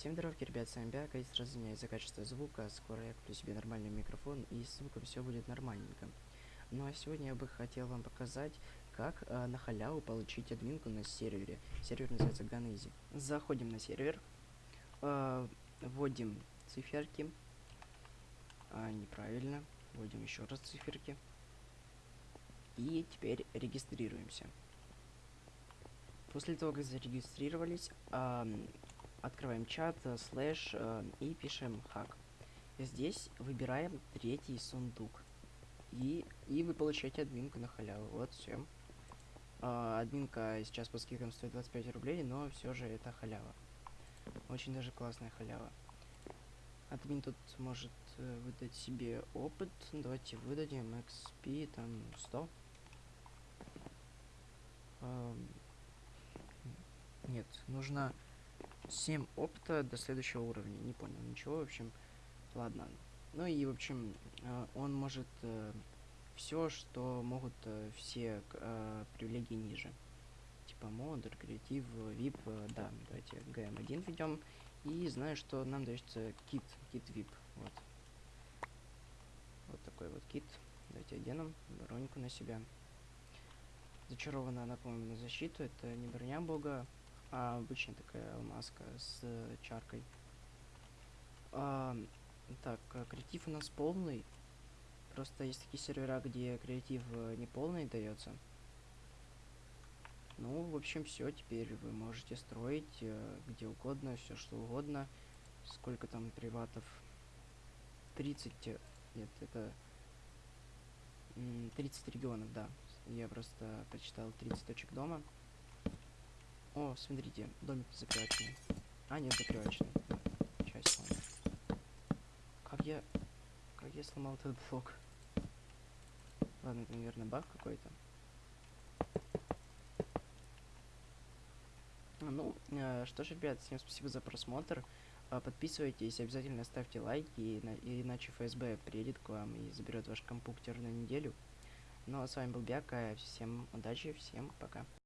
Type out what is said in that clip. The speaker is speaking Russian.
Всем здоровки, ребят, с вами Бяка, и сразу извиняюсь за качество звука, скоро я куплю себе нормальный микрофон, и с звуком все будет нормальненько. Ну а сегодня я бы хотел вам показать, как э, на халяву получить админку на сервере. Сервер называется Ганизи. Заходим на сервер, э, вводим циферки, а, неправильно, вводим еще раз циферки, и теперь регистрируемся. После того, как зарегистрировались, э, открываем чат, э, слэш э, и пишем хак. Здесь выбираем третий сундук. И, и вы получаете админку на халяву. Вот все. Э, админка сейчас по скидкам стоит 25 рублей, но все же это халява. Очень даже классная халява. Админ тут может э, выдать себе опыт. Давайте выдадим XP там 100. Э, нет, нужно 7 опыта до следующего уровня. Не понял ничего, в общем. Ладно. Ну и, в общем, э, он может э, все, что могут э, все привилегии ниже. Типа модер, креатив, э, да. Давайте GM1 введем. И знаю, что нам дается кит, кит вип. Вот. Вот такой вот кит. Давайте оденем броньку на себя. Зачарована она, по-моему, на защиту. Это не броня бога, а обычная такая маска с э, чаркой. А, так, а, креатив у нас полный. Просто есть такие сервера, где креатив э, не полный дается. Ну, в общем, все. Теперь вы можете строить э, где угодно, все что угодно. Сколько там приватов? 30... э, Нет, это... м, 30 регионов, да. Я просто прочитал 30 точек дома. О, смотрите, домик закрывательный. А, нет, закрывательный. Часть сломал. Как я... Как я сломал этот блок? Ладно, это, наверное, баг какой-то. А, Ну, э, что ж, ребят, всем спасибо за просмотр. А, Подписывайтесь, обязательно ставьте лайки, ина- иначе ФСБ приедет к вам и заберет ваш компьютер на неделю. Ну, а с вами был Бяка, всем удачи, всем пока.